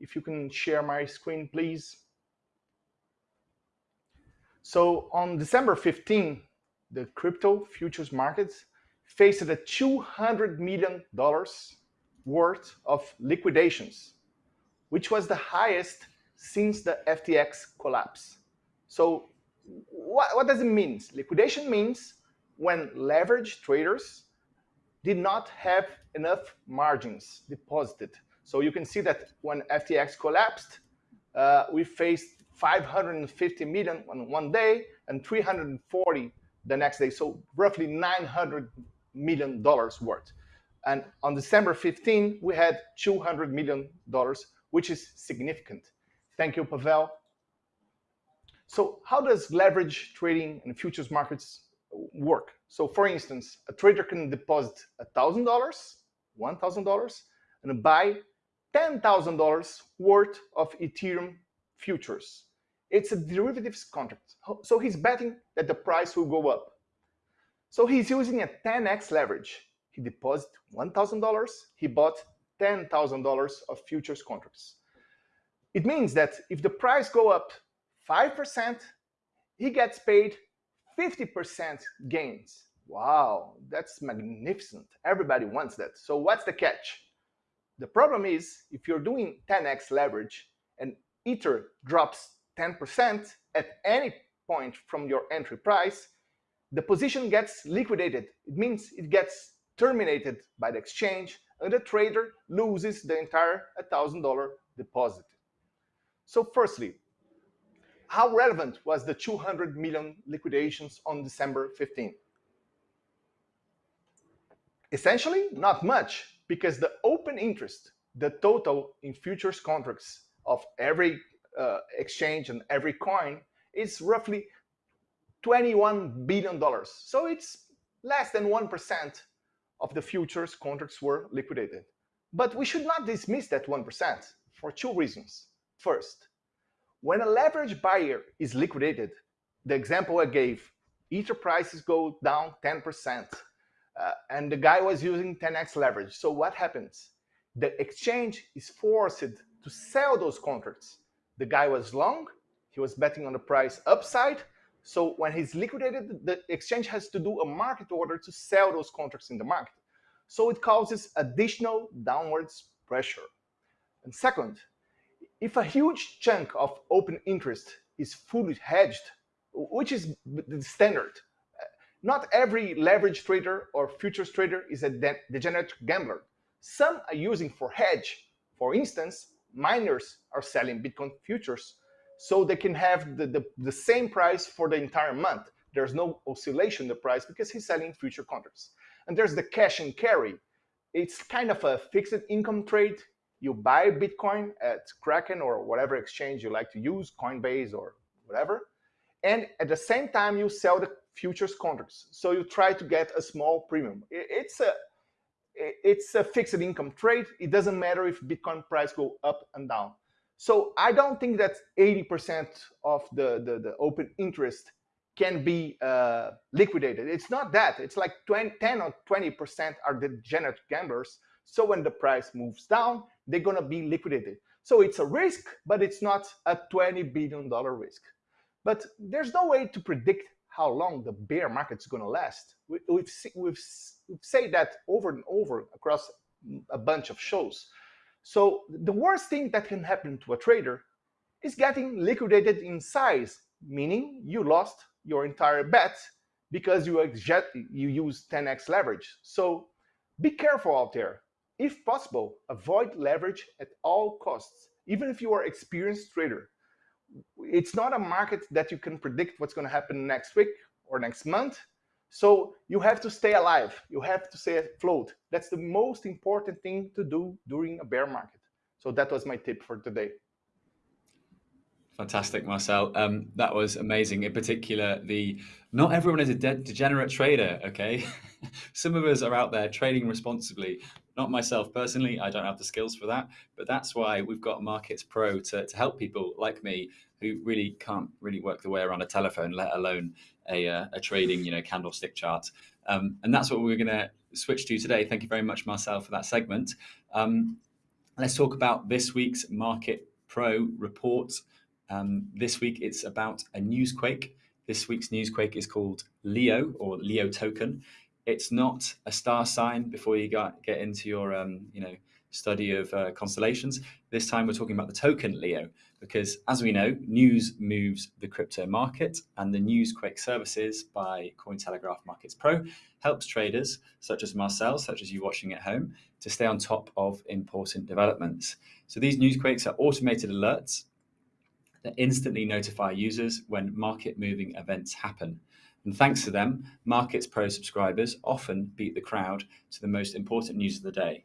if you can share my screen, please. So on December 15, the crypto futures markets faced a $200 million worth of liquidations, which was the highest since the FTX collapse. So what, what does it mean? Liquidation means when leverage traders did not have enough margins deposited. So you can see that when FTX collapsed, uh, we faced 550 million on one day and 340 the next day. So roughly 900 million dollars worth. And on December 15, we had 200 million dollars, which is significant. Thank you, Pavel. So how does leverage trading in futures markets work? So for instance, a trader can deposit $1,000, $1,000, and buy $10,000 worth of Ethereum futures. It's a derivatives contract. So he's betting that the price will go up. So he's using a 10x leverage. He deposited $1,000, he bought $10,000 of futures contracts. It means that if the price go up 5%, he gets paid 50% gains. Wow, that's magnificent. Everybody wants that. So what's the catch? The problem is if you're doing 10x leverage and Ether drops 10% at any point from your entry price, the position gets liquidated. It means it gets terminated by the exchange and the trader loses the entire $1,000 deposit. So firstly, how relevant was the 200 million liquidations on December 15? Essentially, not much, because the open interest, the total in futures contracts of every uh, exchange and every coin is roughly $21 billion. So it's less than 1% of the futures contracts were liquidated. But we should not dismiss that 1% for two reasons. First, when a leverage buyer is liquidated, the example I gave, Ether prices go down 10%, uh, and the guy was using 10x leverage. So what happens? The exchange is forced to sell those contracts. The guy was long, he was betting on the price upside, so when he's liquidated, the exchange has to do a market order to sell those contracts in the market. So it causes additional downwards pressure. And second, if a huge chunk of open interest is fully hedged, which is the standard, uh, not every leverage trader or futures trader is a degenerate gambler. Some are using for hedge. For instance, miners are selling Bitcoin futures so they can have the, the, the same price for the entire month. There's no oscillation in the price because he's selling future contracts. And there's the cash and carry. It's kind of a fixed income trade. You buy Bitcoin at Kraken or whatever exchange you like to use, Coinbase or whatever. And at the same time, you sell the futures contracts. So you try to get a small premium. It's a it's a fixed income trade. It doesn't matter if Bitcoin price go up and down. So I don't think that 80% of the, the, the, open interest can be uh, liquidated. It's not that. It's like 20, 10 or 20% are degenerate gamblers. So when the price moves down, they're going to be liquidated. So it's a risk, but it's not a $20 billion risk. But there's no way to predict how long the bear market's going to last. We, we've, we've, said that over and over across a bunch of shows. So the worst thing that can happen to a trader is getting liquidated in size, meaning you lost your entire bet because you, you use 10x leverage. So be careful out there. If possible, avoid leverage at all costs, even if you are experienced trader. It's not a market that you can predict what's going to happen next week or next month. So you have to stay alive. You have to stay afloat. That's the most important thing to do during a bear market. So that was my tip for today. Fantastic, Marcel. Um, that was amazing. In particular, the not everyone is a de degenerate trader. Okay, some of us are out there trading responsibly. Not myself personally. I don't have the skills for that. But that's why we've got Markets Pro to, to help people like me who really can't really work their way around a telephone, let alone a, uh, a trading, you know, candlestick chart. Um, and that's what we're going to switch to today. Thank you very much, Marcel, for that segment. Um, let's talk about this week's Market Pro report. Um, this week, it's about a newsquake. This week's newsquake is called Leo or Leo token. It's not a star sign before you got, get into your, um, you know, study of uh, constellations. This time we're talking about the token Leo because as we know, news moves the crypto market and the Newsquake services by Cointelegraph Markets Pro helps traders such as Marcel, such as you watching at home, to stay on top of important developments. So these Newsquakes are automated alerts that instantly notify users when market moving events happen. And thanks to them, Markets Pro subscribers often beat the crowd to the most important news of the day.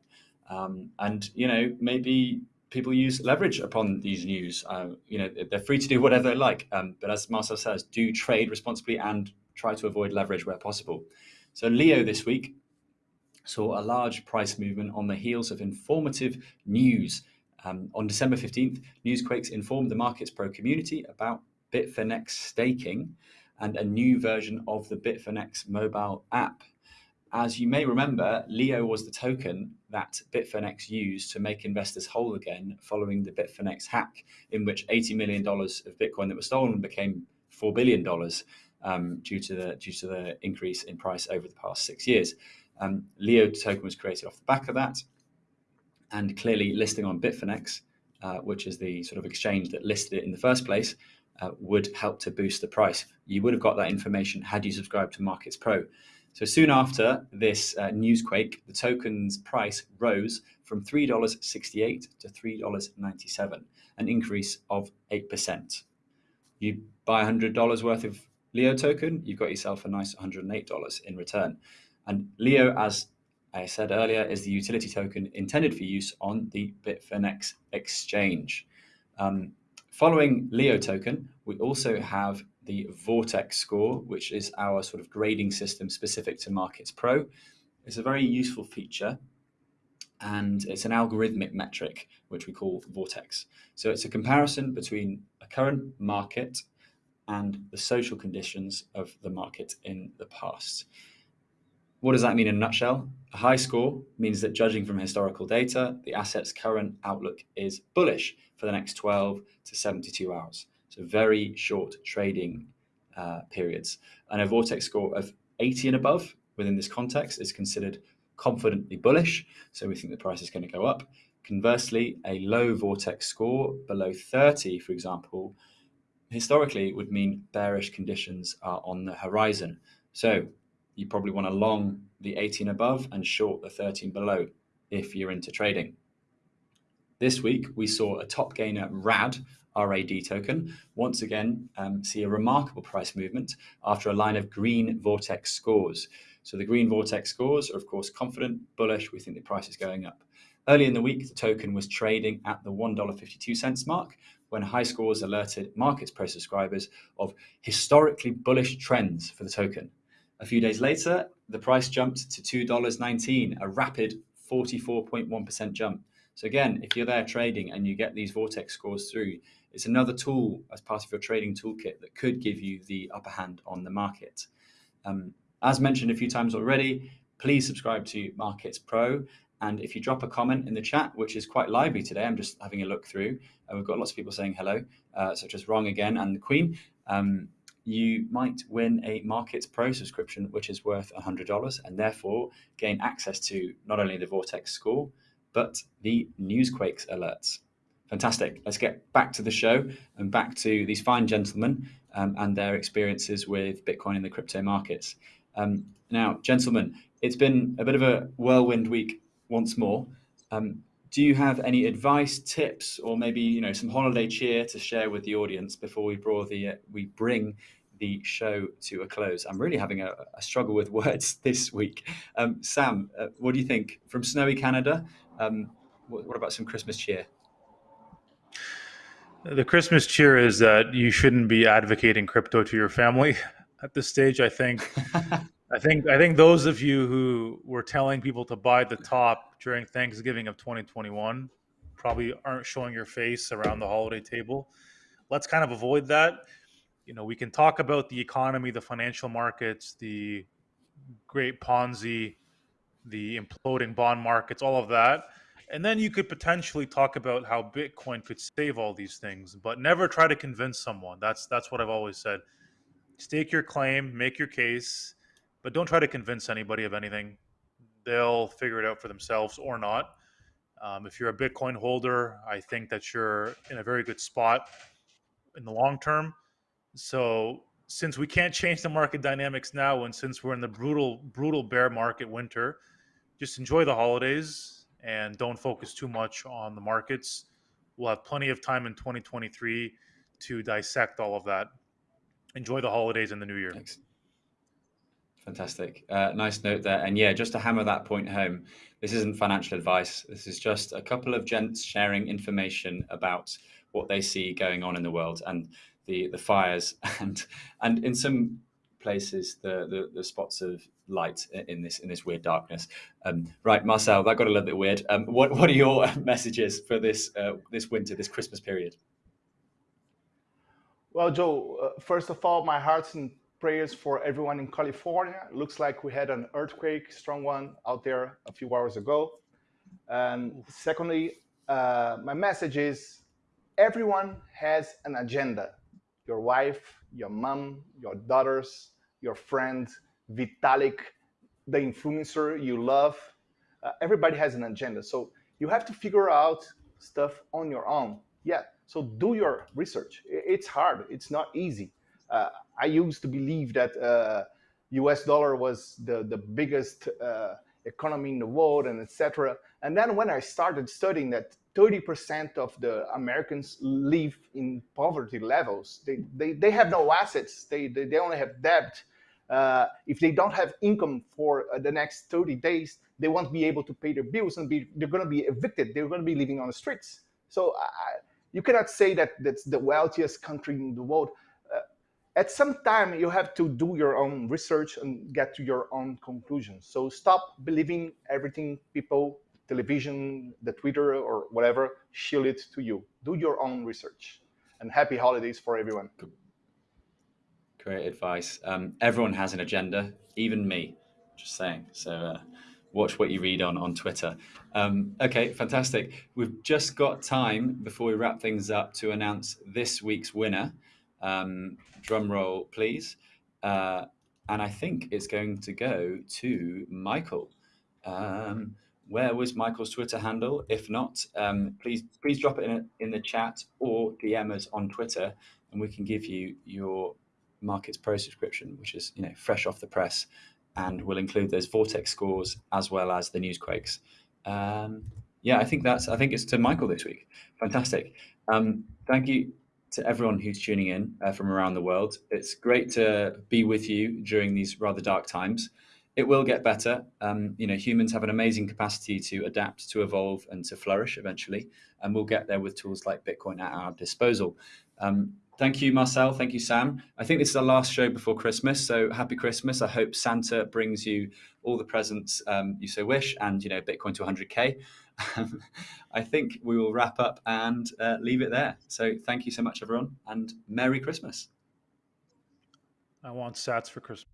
Um, and, you know, maybe people use leverage upon these news. Uh, you know, they're free to do whatever they like. Um, but as Marcel says, do trade responsibly and try to avoid leverage where possible. So Leo this week saw a large price movement on the heels of informative news. Um, on December 15th, Newsquakes informed the Markets Pro community about Bitfinex staking and a new version of the Bitfinex mobile app. As you may remember, Leo was the token that Bitfinex used to make investors whole again following the Bitfinex hack, in which $80 million of Bitcoin that was stolen became $4 billion um, due, to the, due to the increase in price over the past six years. Um, Leo token was created off the back of that, and clearly listing on Bitfinex, uh, which is the sort of exchange that listed it in the first place, uh, would help to boost the price. You would have got that information had you subscribed to Markets Pro. So soon after this uh, newsquake, the token's price rose from $3.68 to $3.97, an increase of 8%. You buy $100 worth of Leo token, you've got yourself a nice $108 in return. And Leo, as I said earlier, is the utility token intended for use on the Bitfinex exchange. Um, following Leo token, we also have the Vortex score, which is our sort of grading system specific to Markets Pro. It's a very useful feature and it's an algorithmic metric, which we call Vortex. So it's a comparison between a current market and the social conditions of the market in the past. What does that mean in a nutshell? A high score means that judging from historical data, the asset's current outlook is bullish for the next 12 to 72 hours. So very short trading uh, periods. And a vortex score of 80 and above within this context is considered confidently bullish. So we think the price is going to go up. Conversely, a low vortex score below 30, for example, historically would mean bearish conditions are on the horizon. So you probably want to long the 18 above and short the 13 below if you're into trading. This week, we saw a top gainer RAD, RAD token, once again um, see a remarkable price movement after a line of green vortex scores. So the green vortex scores are, of course, confident, bullish. We think the price is going up. Early in the week, the token was trading at the $1.52 mark when high scores alerted Markets Pro subscribers of historically bullish trends for the token. A few days later, the price jumped to $2.19, a rapid 44.1% jump. So again, if you're there trading and you get these vortex scores through, it's another tool as part of your trading toolkit that could give you the upper hand on the market. Um, as mentioned a few times already, please subscribe to Markets Pro. And if you drop a comment in the chat, which is quite lively today, I'm just having a look through. We've got lots of people saying hello, uh, such as Wrong Again and the Queen. Um, you might win a Markets Pro subscription, which is worth $100, and therefore gain access to not only the Vortex score, but the Newsquakes alerts. Fantastic. Let's get back to the show and back to these fine gentlemen um, and their experiences with Bitcoin in the crypto markets. Um, now, gentlemen, it's been a bit of a whirlwind week once more. Um, do you have any advice, tips, or maybe you know some holiday cheer to share with the audience before we bring the uh, we bring the show to a close? I'm really having a, a struggle with words this week. Um, Sam, uh, what do you think from snowy Canada? Um, what, what about some Christmas cheer? The Christmas cheer is that you shouldn't be advocating crypto to your family at this stage. I think I think I think those of you who were telling people to buy the top during Thanksgiving of 2021 probably aren't showing your face around the holiday table. Let's kind of avoid that. You know, we can talk about the economy, the financial markets, the great Ponzi, the imploding bond markets, all of that. And then you could potentially talk about how Bitcoin could save all these things, but never try to convince someone. That's that's what I've always said. Stake your claim, make your case, but don't try to convince anybody of anything. They'll figure it out for themselves or not. Um, if you're a Bitcoin holder, I think that you're in a very good spot in the long term. So since we can't change the market dynamics now, and since we're in the brutal, brutal bear market winter, just enjoy the holidays and don't focus too much on the markets. We'll have plenty of time in 2023 to dissect all of that. Enjoy the holidays and the new year. Thanks. Fantastic. Uh, nice note there. And yeah, just to hammer that point home, this isn't financial advice. This is just a couple of gents sharing information about what they see going on in the world and the the fires and and in some places the the, the spots of light in this in this weird darkness. Um, right, Marcel, that got a little bit weird. Um, what what are your messages for this uh, this winter, this Christmas period? Well, Joe, uh, first of all, my heart's in prayers for everyone in California. Looks like we had an earthquake, strong one, out there a few hours ago. And secondly, uh, my message is everyone has an agenda. Your wife, your mom, your daughters, your friend, Vitalik, the influencer you love. Uh, everybody has an agenda. So you have to figure out stuff on your own. Yeah. So do your research. It's hard. It's not easy. Uh, I used to believe that uh, U.S. dollar was the the biggest uh, economy in the world and etc. And then when I started studying that 30% of the Americans live in poverty levels, they they, they have no assets. They they, they only have debt. Uh, if they don't have income for uh, the next 30 days, they won't be able to pay their bills and be, they're going to be evicted. They're going to be living on the streets. So I, you cannot say that that's the wealthiest country in the world at some time you have to do your own research and get to your own conclusions so stop believing everything people television the twitter or whatever shield it to you. Do your own research. And happy holidays for everyone. Great advice. Um, everyone has an agenda even me. Just saying. So uh, watch what you read on on twitter. Um, okay fantastic. We've just got time before we wrap things up to announce this week's winner. Um, drum roll, please. Uh, and I think it's going to go to Michael. Um, where was Michael's Twitter handle? If not, um, please please drop it in, a, in the chat or DM us on Twitter, and we can give you your Markets Pro subscription, which is you know fresh off the press. and we'll include those vortex scores as well as the newsquakes. Um, yeah, I think that's. I think it's to Michael this week. Fantastic. Um, thank you to everyone who's tuning in uh, from around the world. It's great to be with you during these rather dark times. It will get better. Um, you know, humans have an amazing capacity to adapt, to evolve, and to flourish eventually, and we'll get there with tools like Bitcoin at our disposal. Um, Thank you, Marcel. Thank you, Sam. I think this is our last show before Christmas, so happy Christmas. I hope Santa brings you all the presents um, you so wish, and you know, Bitcoin to 100k. I think we will wrap up and uh, leave it there. So thank you so much, everyone, and Merry Christmas. I want Sats for Christmas.